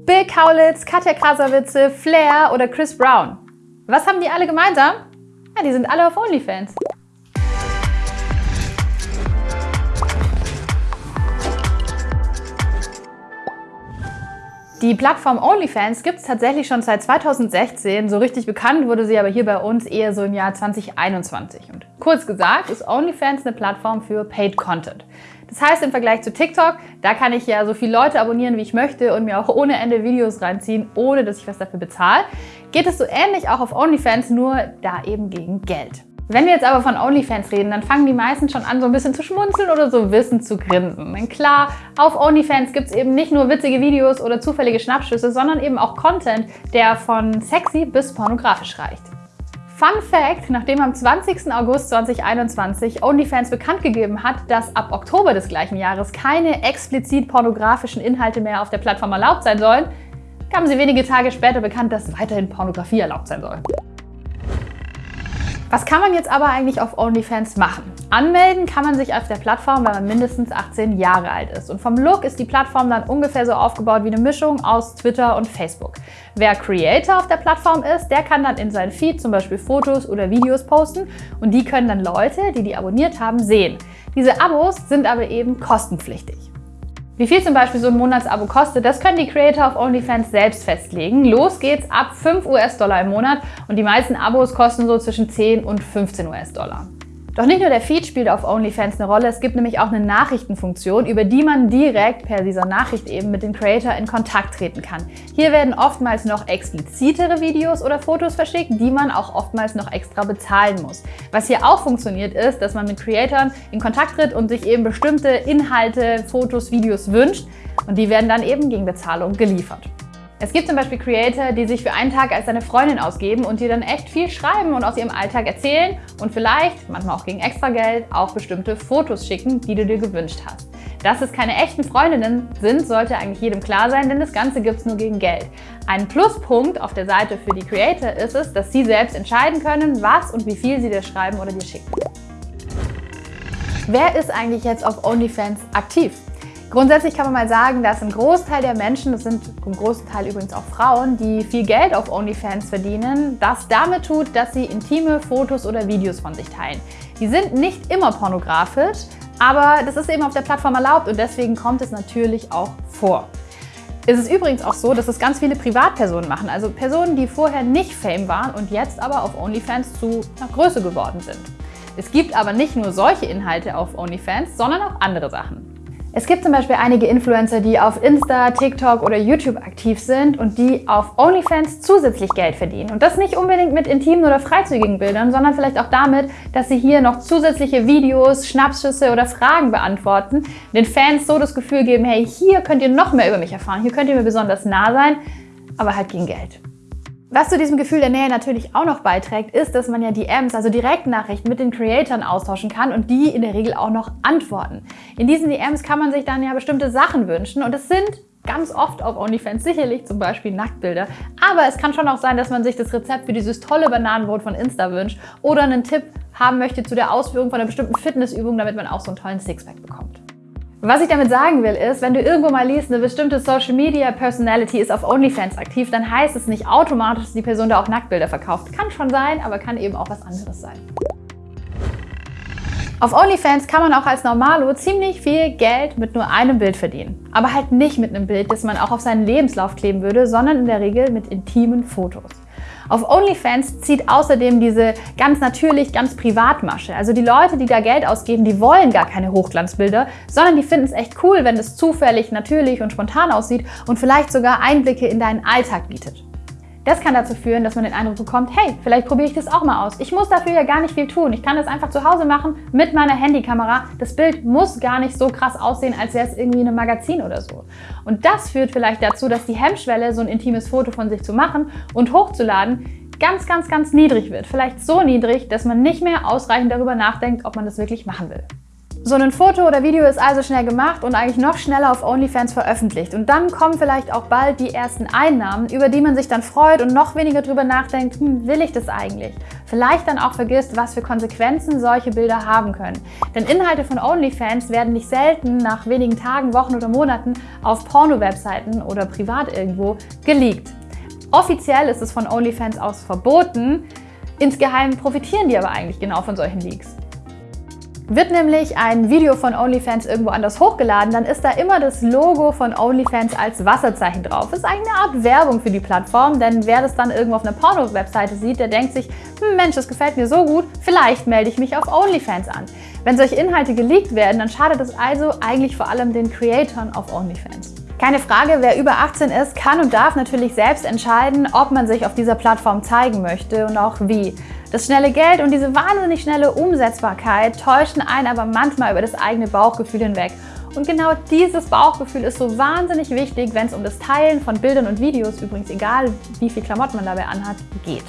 Bill Kaulitz, Katja Krasavitze, Flair oder Chris Brown. Was haben die alle gemeinsam? Ja, die sind alle auf OnlyFans. Die Plattform OnlyFans gibt es tatsächlich schon seit 2016. So richtig bekannt wurde sie aber hier bei uns eher so im Jahr 2021. Und kurz gesagt ist OnlyFans eine Plattform für Paid Content. Das heißt im Vergleich zu TikTok, da kann ich ja so viele Leute abonnieren, wie ich möchte und mir auch ohne Ende Videos reinziehen, ohne dass ich was dafür bezahle. Geht es so ähnlich auch auf OnlyFans, nur da eben gegen Geld. Wenn wir jetzt aber von OnlyFans reden, dann fangen die meisten schon an, so ein bisschen zu schmunzeln oder so wissend zu grinsen. Denn klar, auf OnlyFans gibt es eben nicht nur witzige Videos oder zufällige Schnappschüsse, sondern eben auch Content, der von sexy bis pornografisch reicht. Fun Fact, nachdem am 20. August 2021 OnlyFans bekannt gegeben hat, dass ab Oktober des gleichen Jahres keine explizit pornografischen Inhalte mehr auf der Plattform erlaubt sein sollen, gaben sie wenige Tage später bekannt, dass weiterhin Pornografie erlaubt sein soll. Was kann man jetzt aber eigentlich auf OnlyFans machen? Anmelden kann man sich auf der Plattform, wenn man mindestens 18 Jahre alt ist. Und vom Look ist die Plattform dann ungefähr so aufgebaut wie eine Mischung aus Twitter und Facebook. Wer Creator auf der Plattform ist, der kann dann in seinen Feed zum Beispiel Fotos oder Videos posten und die können dann Leute, die die abonniert haben, sehen. Diese Abos sind aber eben kostenpflichtig. Wie viel zum Beispiel so ein Monatsabo kostet, das können die Creator auf OnlyFans selbst festlegen. Los geht's ab 5 US-Dollar im Monat und die meisten Abos kosten so zwischen 10 und 15 US-Dollar. Doch nicht nur der Feed spielt auf OnlyFans eine Rolle, es gibt nämlich auch eine Nachrichtenfunktion, über die man direkt per dieser Nachricht eben mit dem Creator in Kontakt treten kann. Hier werden oftmals noch explizitere Videos oder Fotos verschickt, die man auch oftmals noch extra bezahlen muss. Was hier auch funktioniert ist, dass man mit Creatoren in Kontakt tritt und sich eben bestimmte Inhalte, Fotos, Videos wünscht und die werden dann eben gegen Bezahlung geliefert. Es gibt zum Beispiel Creator, die sich für einen Tag als deine Freundin ausgeben und dir dann echt viel schreiben und aus ihrem Alltag erzählen und vielleicht, manchmal auch gegen extra Geld, auch bestimmte Fotos schicken, die du dir gewünscht hast. Dass es keine echten Freundinnen sind, sollte eigentlich jedem klar sein, denn das Ganze gibt es nur gegen Geld. Ein Pluspunkt auf der Seite für die Creator ist es, dass sie selbst entscheiden können, was und wie viel sie dir schreiben oder dir schicken. Wer ist eigentlich jetzt auf OnlyFans aktiv? Grundsätzlich kann man mal sagen, dass ein Großteil der Menschen, das sind im großen übrigens auch Frauen, die viel Geld auf OnlyFans verdienen, das damit tut, dass sie intime Fotos oder Videos von sich teilen. Die sind nicht immer pornografisch, aber das ist eben auf der Plattform erlaubt und deswegen kommt es natürlich auch vor. Es ist übrigens auch so, dass es ganz viele Privatpersonen machen, also Personen, die vorher nicht Fame waren und jetzt aber auf OnlyFans zu einer Größe geworden sind. Es gibt aber nicht nur solche Inhalte auf OnlyFans, sondern auch andere Sachen. Es gibt zum Beispiel einige Influencer, die auf Insta, TikTok oder YouTube aktiv sind und die auf OnlyFans zusätzlich Geld verdienen. Und das nicht unbedingt mit intimen oder freizügigen Bildern, sondern vielleicht auch damit, dass sie hier noch zusätzliche Videos, Schnappschüsse oder Fragen beantworten, den Fans so das Gefühl geben, hey, hier könnt ihr noch mehr über mich erfahren, hier könnt ihr mir besonders nah sein, aber halt gegen Geld. Was zu diesem Gefühl der Nähe natürlich auch noch beiträgt, ist, dass man ja DMs, also Direktnachrichten mit den Creatoren austauschen kann und die in der Regel auch noch antworten. In diesen DMs kann man sich dann ja bestimmte Sachen wünschen und es sind ganz oft auf OnlyFans sicherlich zum Beispiel Nacktbilder. Aber es kann schon auch sein, dass man sich das Rezept für dieses tolle Bananenbrot von Insta wünscht oder einen Tipp haben möchte zu der Ausführung von einer bestimmten Fitnessübung, damit man auch so einen tollen Sixpack bekommt. Was ich damit sagen will, ist, wenn du irgendwo mal liest, eine bestimmte Social Media Personality ist auf OnlyFans aktiv, dann heißt es nicht automatisch, dass die Person da auch Nacktbilder verkauft. Kann schon sein, aber kann eben auch was anderes sein. Auf OnlyFans kann man auch als Normalo ziemlich viel Geld mit nur einem Bild verdienen. Aber halt nicht mit einem Bild, das man auch auf seinen Lebenslauf kleben würde, sondern in der Regel mit intimen Fotos. Auf OnlyFans zieht außerdem diese ganz natürlich, ganz Privatmasche. Also die Leute, die da Geld ausgeben, die wollen gar keine Hochglanzbilder, sondern die finden es echt cool, wenn es zufällig, natürlich und spontan aussieht und vielleicht sogar Einblicke in deinen Alltag bietet. Das kann dazu führen, dass man den Eindruck bekommt, hey, vielleicht probiere ich das auch mal aus. Ich muss dafür ja gar nicht viel tun. Ich kann das einfach zu Hause machen mit meiner Handykamera. Das Bild muss gar nicht so krass aussehen, als wäre es irgendwie in einem Magazin oder so. Und das führt vielleicht dazu, dass die Hemmschwelle, so ein intimes Foto von sich zu machen und hochzuladen, ganz, ganz, ganz niedrig wird. Vielleicht so niedrig, dass man nicht mehr ausreichend darüber nachdenkt, ob man das wirklich machen will. So ein Foto oder Video ist also schnell gemacht und eigentlich noch schneller auf OnlyFans veröffentlicht. Und dann kommen vielleicht auch bald die ersten Einnahmen, über die man sich dann freut und noch weniger drüber nachdenkt, hm, will ich das eigentlich? Vielleicht dann auch vergisst, was für Konsequenzen solche Bilder haben können. Denn Inhalte von OnlyFans werden nicht selten nach wenigen Tagen, Wochen oder Monaten auf Porno-Webseiten oder privat irgendwo geleakt. Offiziell ist es von OnlyFans aus verboten, insgeheim profitieren die aber eigentlich genau von solchen Leaks. Wird nämlich ein Video von OnlyFans irgendwo anders hochgeladen, dann ist da immer das Logo von OnlyFans als Wasserzeichen drauf. Das ist eigentlich eine Art Werbung für die Plattform, denn wer das dann irgendwo auf einer Porno-Webseite sieht, der denkt sich, hm, Mensch, das gefällt mir so gut, vielleicht melde ich mich auf OnlyFans an. Wenn solche Inhalte geleakt werden, dann schadet es also eigentlich vor allem den Creatoren auf OnlyFans. Keine Frage, wer über 18 ist, kann und darf natürlich selbst entscheiden, ob man sich auf dieser Plattform zeigen möchte und auch wie. Das schnelle Geld und diese wahnsinnig schnelle Umsetzbarkeit täuschen einen aber manchmal über das eigene Bauchgefühl hinweg. Und genau dieses Bauchgefühl ist so wahnsinnig wichtig, wenn es um das Teilen von Bildern und Videos, übrigens egal wie viel Klamotten man dabei anhat, geht.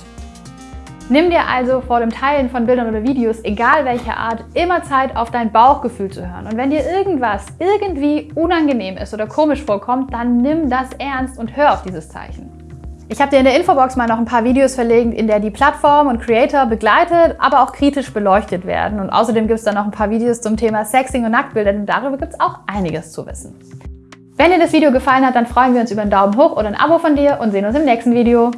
Nimm dir also vor dem Teilen von Bildern oder Videos, egal welcher Art, immer Zeit auf dein Bauchgefühl zu hören. Und wenn dir irgendwas irgendwie unangenehm ist oder komisch vorkommt, dann nimm das ernst und hör auf dieses Zeichen. Ich habe dir in der Infobox mal noch ein paar Videos verlinkt, in der die Plattform und Creator begleitet, aber auch kritisch beleuchtet werden. Und außerdem gibt es dann noch ein paar Videos zum Thema Sexing und Nacktbilder, denn darüber gibt es auch einiges zu wissen. Wenn dir das Video gefallen hat, dann freuen wir uns über einen Daumen hoch oder ein Abo von dir und sehen uns im nächsten Video.